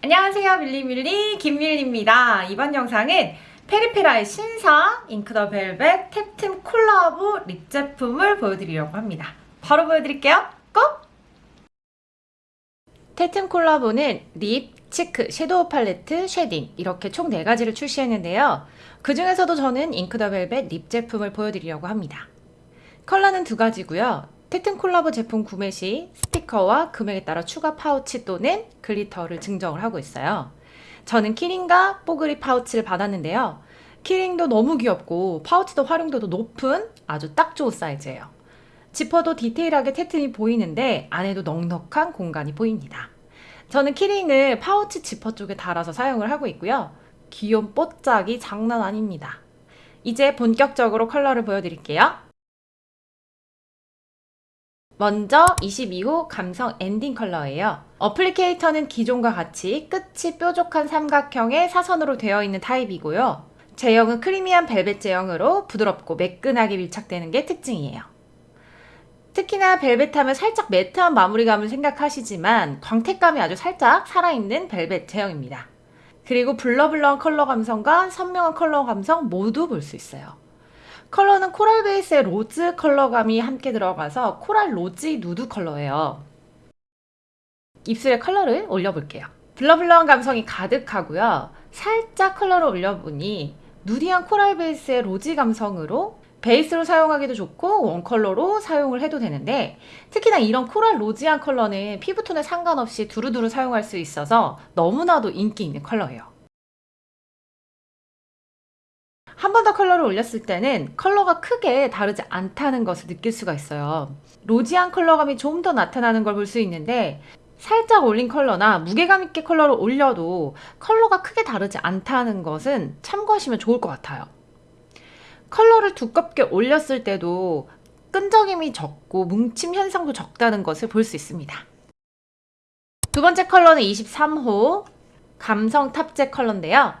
안녕하세요 밀리밀리. 김밀리입니다. 이번 영상은 페리페라의 신상 잉크 더 벨벳 탭튼 콜라보 립 제품을 보여드리려고 합니다. 바로 보여드릴게요. Go! 탭튼 콜라보는 립, cheek, 섀도우 팔레트, shading 이렇게 총 4가지를 출시했는데요. 그 중에서도 저는 잉크 더 벨벳 립 제품을 보여드리려고 합니다. 컬러는 두 가지고요 텍튼 콜라보 제품 구매 시 스티커와 금액에 따라 추가 파우치 또는 글리터를 증정을 하고 있어요. 저는 키링과 뽀글이 파우치를 받았는데요. 키링도 너무 귀엽고 파우치도 활용도도 높은 아주 딱 좋은 사이즈예요. 지퍼도 디테일하게 테튼이 보이는데 안에도 넉넉한 공간이 보입니다. 저는 키링을 파우치 지퍼 쪽에 달아서 사용을 하고 있고요. 귀여운 뽀짝이 장난 아닙니다. 이제 본격적으로 컬러를 보여드릴게요. 먼저 22호 감성 엔딩 컬러예요. applicator는 기존과 같이 끝이 뾰족한 삼각형의 사선으로 되어 있는 타입이고요. 제형은 creamy한 벨벳 제형으로 부드럽고 매끈하게 밀착되는 게 특징이에요. 특히나 벨벳 하면 살짝 매트한 마무리감을 생각하시지만 광택감이 아주 살짝 살아있는 벨벳 제형입니다. 그리고 blur blur한 컬러 감성과 선명한 컬러 감성 모두 볼 수 있어요. 컬러는 코랄 베이스의 로즈 컬러감이 함께 들어가서 코랄 rosy 누드 컬러예요. 입술에 컬러를 올려볼게요. blur blur한 감성이 가득하고요. 살짝 컬러를 올려보니 nudy한 코랄 베이스의 rosy 감성으로 베이스로 사용하기도 좋고 원컬러로 사용을 해도 되는데 특히나 이런 코랄 rosy한 컬러는 피부톤에 상관없이 두루두루 사용할 수 있어서 너무나도 인기 있는 컬러예요. 한 번 더 컬러를 올렸을 때는 컬러가 크게 다르지 않다는 것을 느낄 수가 있어요. rosy한 컬러감이 좀 더 나타나는 걸 볼 수 있는데 살짝 올린 컬러나 무게감 있게 컬러를 올려도 컬러가 크게 다르지 않다는 것은 참고하시면 좋을 것 같아요. 컬러를 두껍게 올렸을 때도 끈적임이 적고 뭉침 현상도 적다는 것을 볼 수 있습니다. 두 번째 컬러는 23호 감성 탑재 컬러인데요.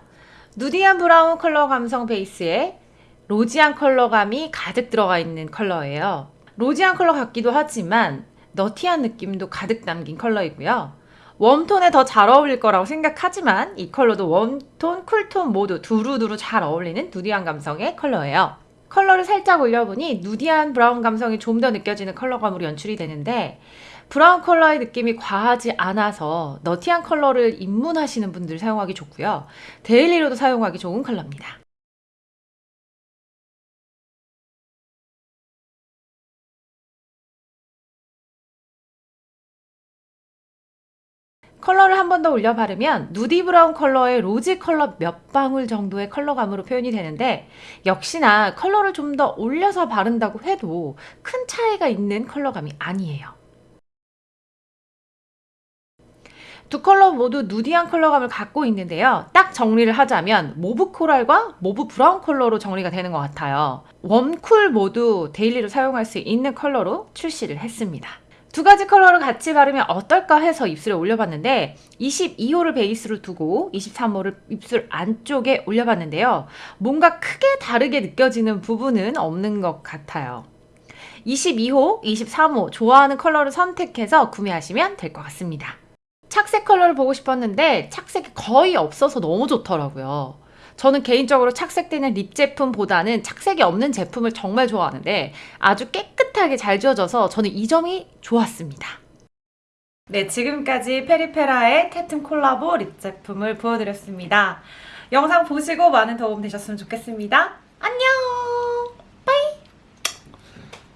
nudy한 브라운 컬러 감성 베이스에 rosy한 컬러감이 가득 들어가 있는 컬러예요. rosy한 컬러 같기도 하지만 nutty한 느낌도 가득 담긴 컬러이고요. 웜톤에 더 잘 어울릴 거라고 생각하지만 이 컬러도 웜톤, 쿨톤 모두 두루두루 잘 어울리는 nudy한 감성의 컬러예요. 컬러를 살짝 올려보니 nudy한 브라운 감성이 좀 더 느껴지는 컬러감으로 연출이 되는데 브라운 컬러의 느낌이 과하지 않아서 nutty한 컬러를 입문하시는 분들 사용하기 좋고요. 데일리로도 사용하기 좋은 컬러입니다. 컬러를 한 번 더 올려 바르면 nudy 브라운 컬러의 rosy 컬러 몇 방울 정도의 컬러감으로 표현이 되는데 역시나 컬러를 좀 더 올려서 바른다고 해도 큰 차이가 있는 컬러감이 아니에요. 두 컬러 모두 nudy한 컬러감을 갖고 있는데요. 딱 정리를 하자면 mauve 코랄과 mauve 브라운 컬러로 정리가 되는 것 같아요. 웜쿨 모두 데일리로 사용할 수 있는 컬러로 출시를 했습니다. 두 가지 컬러를 같이 바르면 어떨까 해서 입술에 올려봤는데 22호를 베이스로 두고 23호를 입술 안쪽에 올려봤는데요. 뭔가 크게 다르게 느껴지는 부분은 없는 것 같아요. 22호, 23호 좋아하는 컬러를 선택해서 구매하시면 될 것 같습니다. 착색 컬러를 보고 싶었는데 착색이 거의 없어서 너무 좋더라고요. 저는 개인적으로 착색되는 립 제품보다는 착색이 없는 제품을 정말 좋아하는데 아주 깨끗하게 잘 지워져서 저는 이 점이 좋았습니다. 네, 지금까지 페리페라의 테튼 콜라보 립 제품을 보여드렸습니다. 영상 보시고 많은 도움 되셨으면 좋겠습니다. 안녕!